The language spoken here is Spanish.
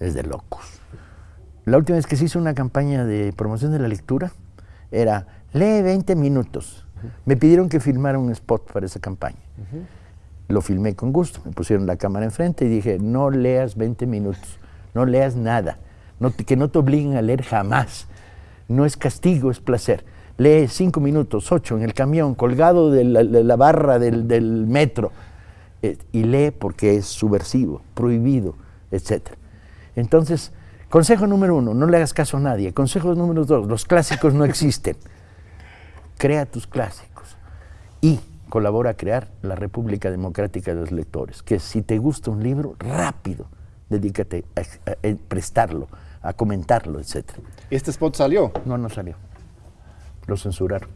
Es de locos. La última vez que se hizo una campaña de promoción de la lectura era, lee 20 minutos. Me pidieron que filmara un spot para esa campaña. Lo filmé con gusto, me pusieron la cámara enfrente y dije, no leas 20 minutos, no leas nada, que no te obliguen a leer jamás. No es castigo, es placer. Lee 5 minutos, 8 en el camión, colgado de la, barra del, metro, eh, y lee porque es subversivo, prohibido, etc. Entonces, consejo número uno, no le hagas caso a nadie. Consejo número dos, los clásicos no existen. Crea tus clásicos. Y colabora a crear la República Democrática de los Lectores, que si te gusta un libro, rápido, dedícate a, prestarlo, a comentarlo, etc. ¿Este spot salió? No, no salió. Lo censuraron.